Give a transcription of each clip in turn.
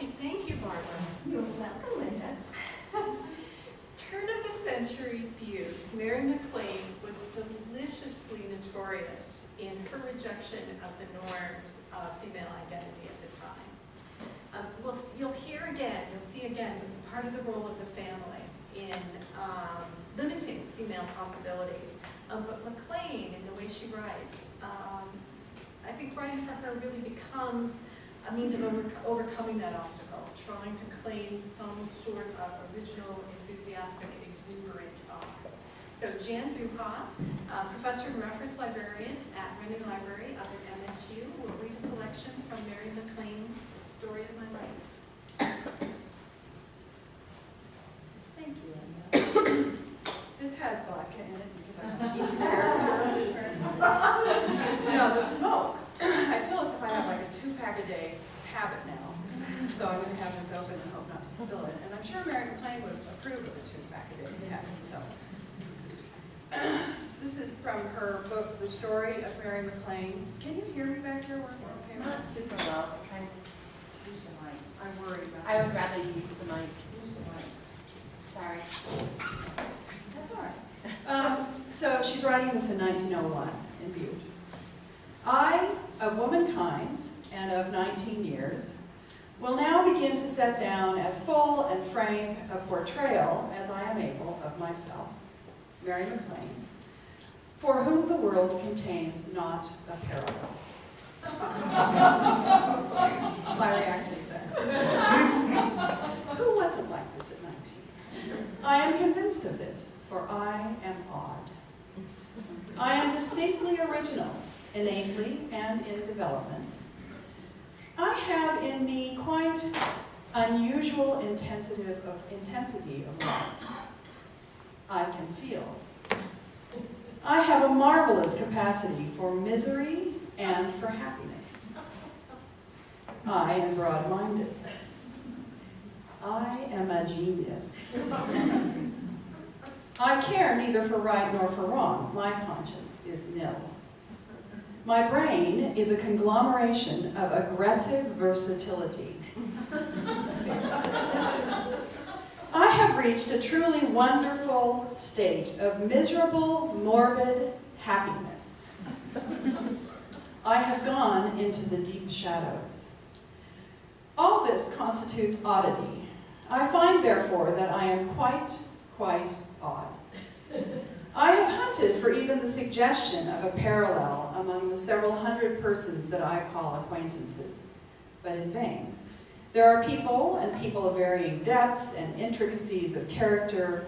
Thank you, Barbara. You're welcome, Linda. Turn of the century views, Mary MacLane was deliciously notorious in her rejection of the norms of female identity at the time. Um, we'll, you'll hear again, you'll see again, part of the role of the family in um, limiting female possibilities. Um, but MacLane, in the way she writes, um, I think writing for her really becomes a means of over, overcoming that obstacle, trying to claim some sort of original, enthusiastic, exuberant art. So Jan Zauha, uh, professor and reference librarian at Renne Library up at MSU, will read a selection from Mary MacLane's The Story of My Life. Thank you, Linda. This has vodka in it because I want to keep it there. No, the smoke. I feel as if I have like a two-pack a day habit now. So I'm going to have this open and hope not to spill it. And I'm sure Mary MacLane would approve of the two back a it habit, so. This is from her book, The Story of Mary MacLane. Can you hear me back here? We're okay Not super well, I'm trying to use the mic. I'm worried about I would rather you use the mic. Use the mic. Sorry. That's all right. Um, so she's writing this in 1901 in Butte. I, of womankind and of 19 years, will now begin to set down as full and frank a portrayal as I am able of myself, Mary MacLane, for whom the world contains not a parallel. My reaction exactly. Who wasn't like this at 19? I am convinced of this, for I am odd. I am distinctly original, innately and in development. I have in me quite unusual intensity of, intensity of life. I can feel. I have a marvelous capacity for misery and for happiness. I am broad-minded. I am a genius. I care neither for right nor for wrong. My conscience is nil. My brain is a conglomeration of aggressive versatility. I have reached a truly wonderful state of miserable, morbid happiness. I have gone into the deep shadows. All this constitutes oddity. I find, therefore, that I am quite, quite odd. I have hunted for even the suggestion of a parallel among the several hundred persons that I call acquaintances, but in vain. There are people, and people of varying depths and intricacies of character,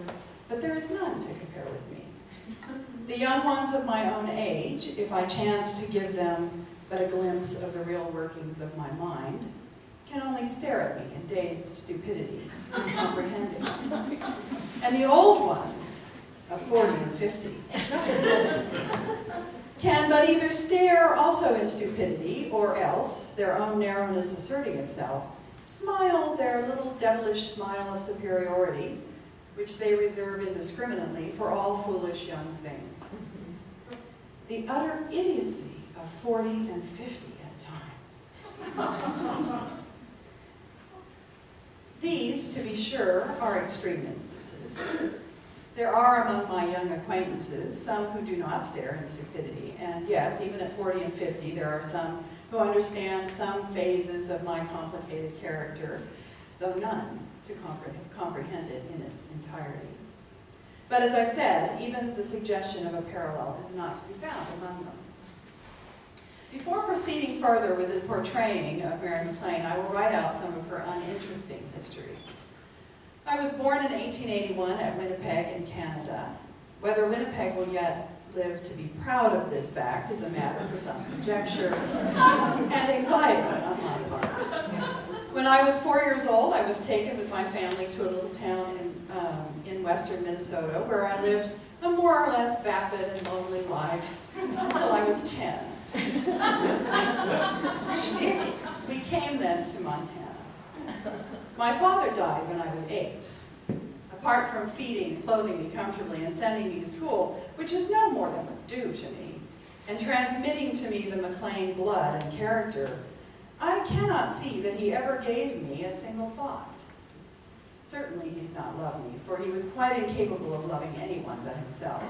but there is none to compare with me. The young ones of my own age, if I chance to give them but a glimpse of the real workings of my mind, can only stare at me in dazed stupidity, uncomprehending. And the old ones, of 40 and 50, can but either stare also in stupidity, or else, their own narrowness asserting itself, smile their little devilish smile of superiority, which they reserve indiscriminately for all foolish young things. The utter idiocy of 40 and 50 at times. These, to be sure, are extreme instances. There are among my young acquaintances some who do not stare in stupidity, and yes, even at 40 and 50, there are some who understand some phases of my complicated character, though none to comprehend it in its entirety. But as I said, even the suggestion of a parallel is not to be found among them. Before proceeding further with the portraying of Mary MacLane, I will write out some of her uninteresting history. I was born in 1881 at Winnipeg in Canada. Whether Winnipeg will yet live to be proud of this fact is a matter for some conjecture and anxiety on my part. When I was four years old, I was taken with my family to a little town in, um, in western Minnesota where I lived a more or less vapid and lonely life until I was 10. We came then to Montana. My father died when I was eight. Apart from feeding and clothing me comfortably and sending me to school, which is no more than was due to me, and transmitting to me the MacLane blood and character, I cannot see that he ever gave me a single thought. Certainly he did not love me, for he was quite incapable of loving anyone but himself.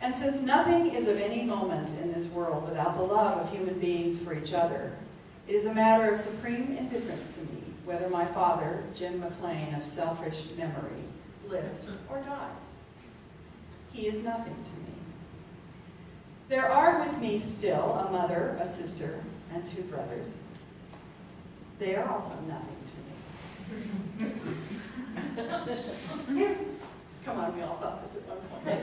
And since nothing is of any moment in this world without the love of human beings for each other, it is a matter of supreme indifference to me whether my father, Jim MacLane of selfish memory, lived or died. He is nothing to me. There are with me still a mother, a sister, and two brothers. They are also nothing to me. Come on, we all thought this at one point.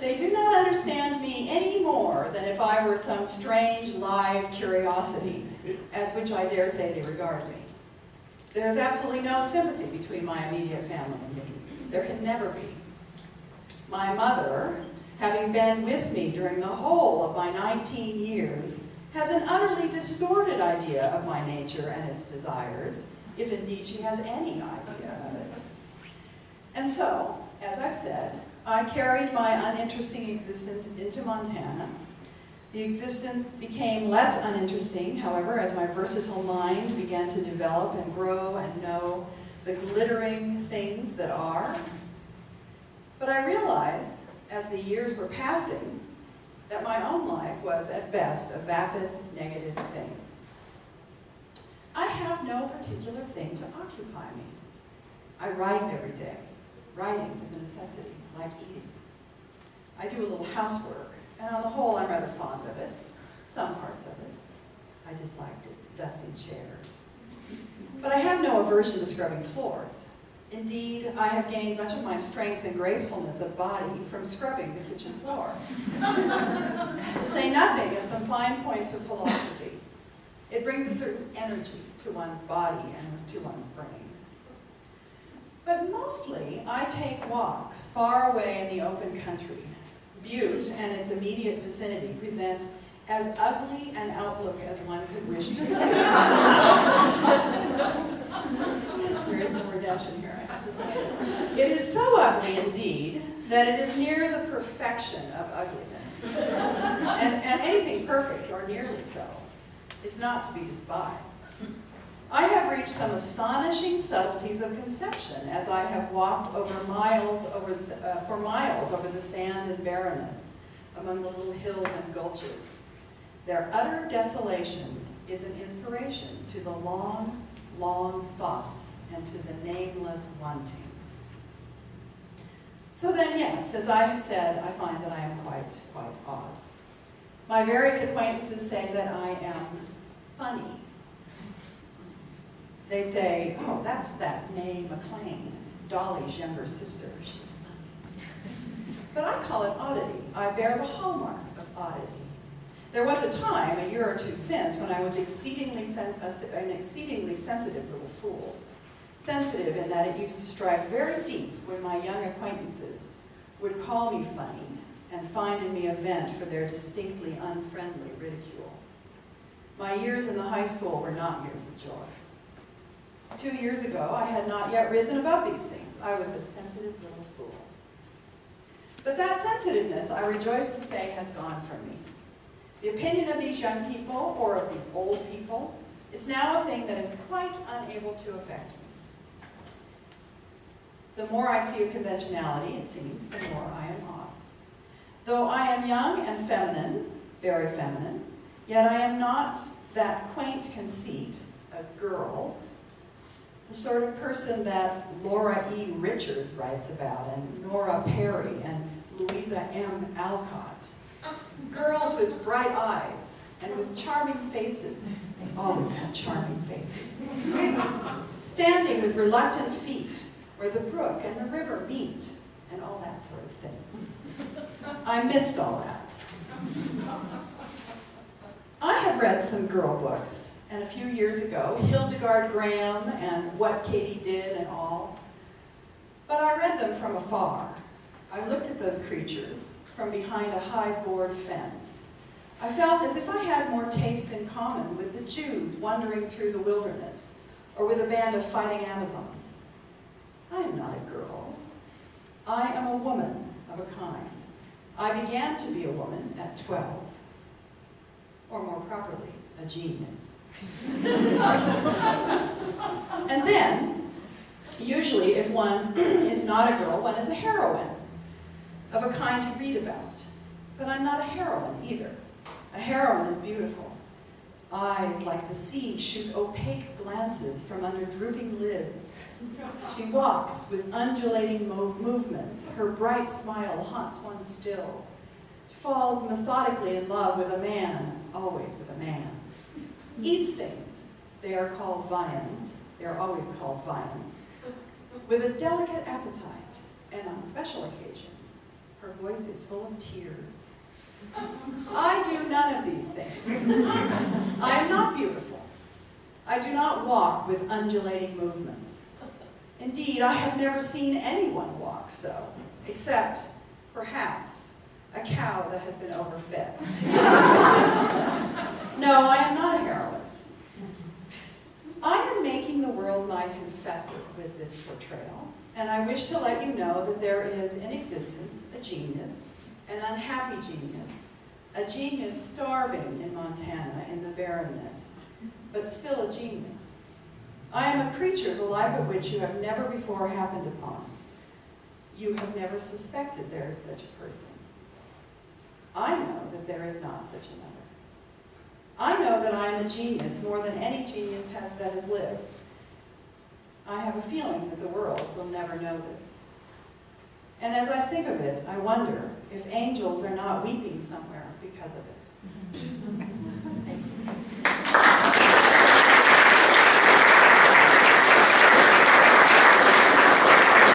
They do not understand me any more than if I were some strange live curiosity, as which I dare say they regard me. There is absolutely no sympathy between my immediate family and me. There can never be. My mother, having been with me during the whole of my 19 years, has an utterly distorted idea of my nature and its desires, if indeed she has any idea of it. And so, as I've said, I carried my uninteresting existence into Montana. The existence became less uninteresting, however, as my versatile mind began to develop and grow and know the glittering things that are. But I realized, as the years were passing, that my own life was, at best, a vapid, negative thing. I have no particular thing to occupy me. I write every day. Writing is a necessity, like eating. I do a little housework, and on the whole, I'm rather fond of it. Some parts of it. I dislike dusting chairs. But I have no aversion to scrubbing floors. Indeed, I have gained much of my strength and gracefulness of body from scrubbing the kitchen floor. to say nothing of some fine points of philosophy. It brings a certain energy to one's body and to one's brain. But mostly, I take walks far away in the open country. Butte and its immediate vicinity present as ugly an outlook as one could wish to see. there is no redemption here. It is so ugly indeed that it is near the perfection of ugliness. And, and anything perfect, or nearly so, is not to be despised. I have reached some astonishing subtleties of conception as I have walked over miles over, uh, for miles over the sand and barrenness among the little hills and gulches. Their utter desolation is an inspiration to the long, long thoughts and to the nameless wanting. So then, yes, as I have said, I find that I am quite, quite odd. My various acquaintances say that I am funny. They say, oh, that's that Mae MacLane, Dolly's younger sister. She's. But I call it oddity. I bear the hallmark of oddity. There was a time, a year or two since, when I was exceedingly an exceedingly sensitive little fool. Sensitive in that it used to strike very deep when my young acquaintances would call me funny and find in me a vent for their distinctly unfriendly ridicule. My years in the high school were not years of joy. Two years ago, I had not yet risen above these things. I was a sensitive little fool. But that sensitiveness, I rejoice to say, has gone from me. The opinion of these young people, or of these old people, is now a thing that is quite unable to affect me. The more I see of conventionality, it seems, the more I am odd. Though I am young and feminine, very feminine, yet I am not that quaint conceit, a girl, the sort of person that Laura E. Richards writes about, and Nora Perry, and Louisa M. Alcott. Girls with bright eyes and with charming faces. They always have charming faces. Standing with reluctant feet where the brook and the river meet, and all that sort of thing. I missed all that. I have read some girl books, and a few years ago, Hildegard Graham and What Katy Did and all. But I read them from afar. I looked at those creatures from behind a high board fence. I felt as if I had more tastes in common with the Jews wandering through the wilderness, or with a band of fighting Amazons. I am not a girl. I am a woman of a kind. I began to be a woman at 12. or more properly, a genius. and then, usually if one is not a girl, one is a heroine of a kind you read about. But I'm not a heroine either. A heroine is beautiful. Eyes like the sea shoot opaque glances from under drooping lids. She walks with undulating mo- movements. Her bright smile haunts one still. She falls methodically in love with a man, always with a man. Eats things. They are called viands. They are always called viands. With a delicate appetite, and on special occasions, her voice is full of tears. I do none of these things. I am not beautiful. I do not walk with undulating movements. Indeed, I have never seen anyone walk so, except, perhaps, a cow that has been overfed. No, I am not a heroine. I am making the world my confessor with this portrayal, and I wish to let you know that there is in existence a genius, an unhappy genius, a genius starving in Montana in the barrenness, but still a genius. I am a creature the like of which you have never before happened upon. You have never suspected there is such a person. I know that there is not such another. I know that I am a genius more than any genius has, that has lived. I have a feeling that the world will never know this. And as I think of it, I wonder if angels are not weeping somewhere because of it.